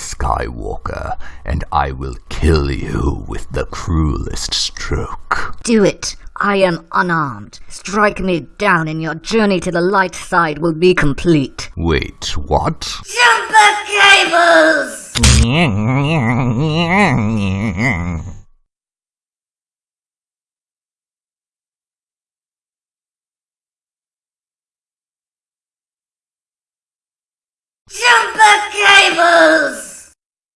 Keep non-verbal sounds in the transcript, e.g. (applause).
Skywalker, and I will kill you with the cruelest stroke. Do it. I am unarmed. Strike me down and your journey to the light side will be complete. Wait, what? Jumper cables! (laughs)